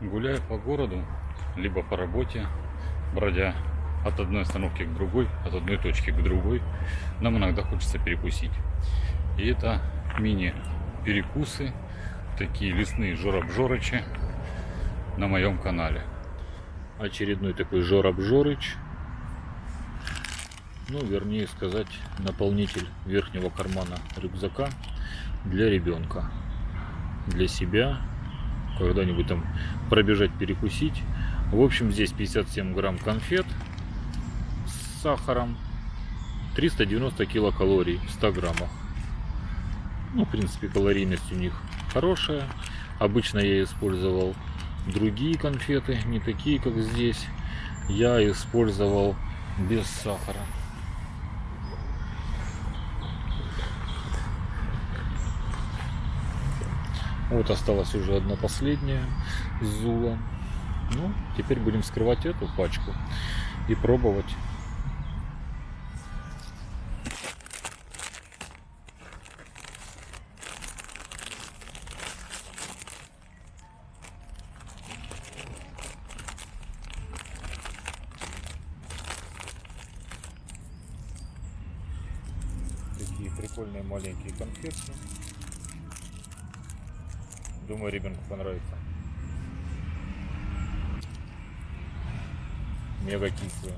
Гуляя по городу, либо по работе, бродя от одной остановки к другой, от одной точки к другой, нам иногда хочется перекусить. И это мини-перекусы, такие лесные жор-обжорычи на моем канале. Очередной такой жор-обжорыч, ну, вернее сказать, наполнитель верхнего кармана рюкзака для ребенка, для себя, когда-нибудь там пробежать, перекусить. В общем, здесь 57 грамм конфет с сахаром, 390 килокалорий в 100 граммах. Ну, в принципе, калорийность у них хорошая. Обычно я использовал другие конфеты, не такие, как здесь. Я использовал без сахара. Вот осталась уже одна последняя зула. Ну, теперь будем скрывать эту пачку и пробовать. Такие прикольные маленькие конфетки. Думаю, ребенку понравится. Мега кислые.